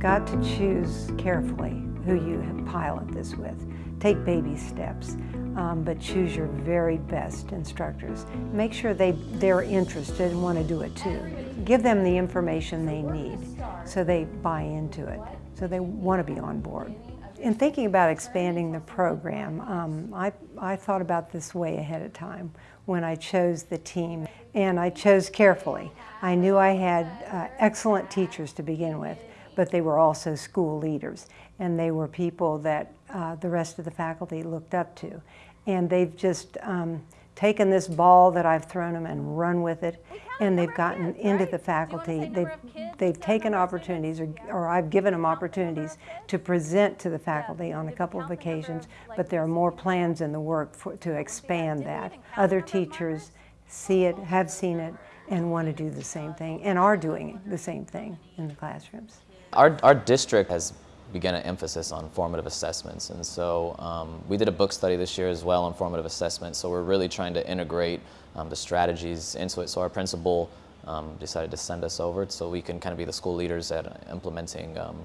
got to choose carefully who you pilot this with. Take baby steps, um, but choose your very best instructors. Make sure they, they're interested and want to do it too. Give them the information they need so they buy into it, so they want to be on board. In thinking about expanding the program, um, I, I thought about this way ahead of time when I chose the team, and I chose carefully. I knew I had uh, excellent teachers to begin with, but they were also school leaders, and they were people that uh, the rest of the faculty looked up to. And they've just um, taken this ball that I've thrown them and run with it, and they've gotten into the faculty. They've, they've taken opportunities, or, or I've given them opportunities to present to the faculty on a couple of occasions, but there are more plans in the work for, to expand that. Other teachers see it, have seen it, and want to do the same thing, and are doing the same thing in the classrooms. Our, our district has began an emphasis on formative assessments. And so um, we did a book study this year as well on formative assessment. So we're really trying to integrate um, the strategies into it. So our principal um, decided to send us over so we can kind of be the school leaders at implementing um,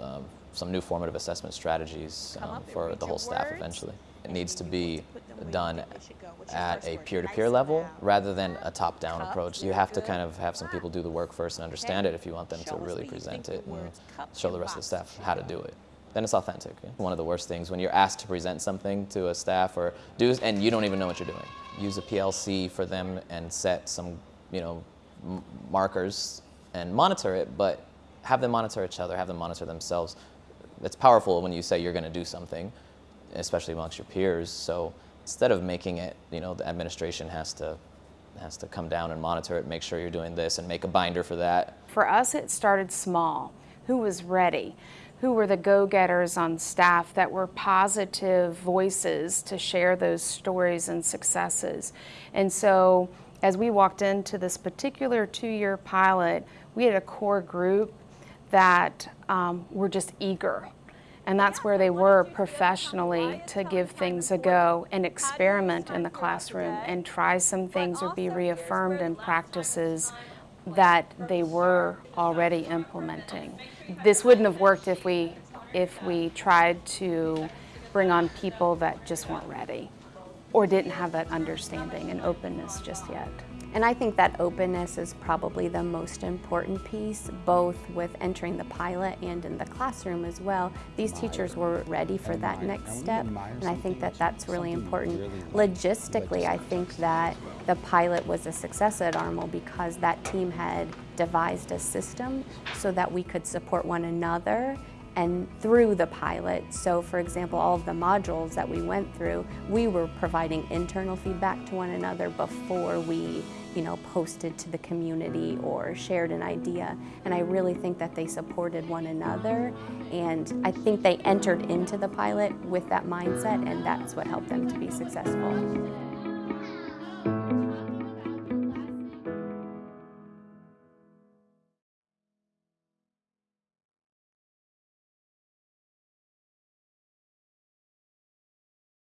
uh, some new formative assessment strategies um, for the whole staff eventually. It needs to be done at a peer-to-peer -peer level rather than a top-down approach. You have to kind of have some people do the work first and understand it if you want them to really present it and show the rest of the staff how to do it. Then it's authentic. One of the worst things when you're asked to present something to a staff or do and you don't even know what you're doing. Use a PLC for them and set some, you know, markers and monitor it, but have them monitor each other, have them monitor themselves. It's powerful when you say you're going to do something, especially amongst your peers. So instead of making it, you know, the administration has to has to come down and monitor it, make sure you're doing this and make a binder for that. For us, it started small. Who was ready? Who were the go-getters on staff that were positive voices to share those stories and successes? And so as we walked into this particular two-year pilot, we had a core group that um, were just eager and that's where they were professionally to give things a go and experiment in the classroom and try some things or be reaffirmed in practices that they were already implementing. This wouldn't have worked if we, if we tried to bring on people that just weren't ready or didn't have that understanding and openness just yet. And I think that openness is probably the most important piece, both with entering the pilot and in the classroom as well. These teachers were ready for that next step, and I think that that's really important. Logistically, I think that the pilot was a success at ARML because that team had devised a system so that we could support one another and through the pilot. So for example, all of the modules that we went through, we were providing internal feedback to one another before we you know, posted to the community or shared an idea. And I really think that they supported one another. And I think they entered into the pilot with that mindset and that's what helped them to be successful.